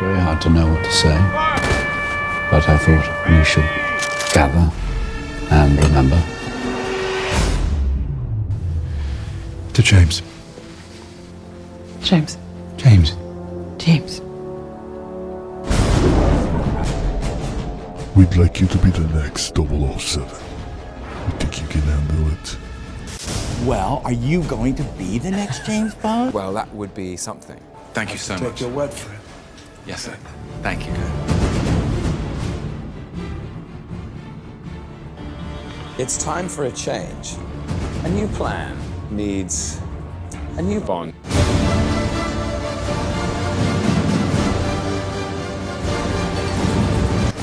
Very hard to know what to say. But I thought we should gather and remember. To James. James. James. James. We'd like you to be the next 007. We think you can handle it. Well, are you going to be the next James Bond? Well, that would be something. Thank you so Take much. your word for it. Yes, sir. Thank you. It's time for a change. A new plan needs a new Bond.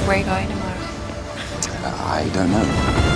Where are you going tomorrow? I don't know.